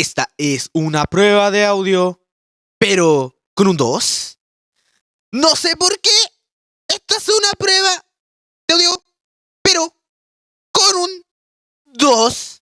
Esta es una prueba de audio, pero con un 2. No sé por qué. Esta es una prueba de audio, pero con un 2.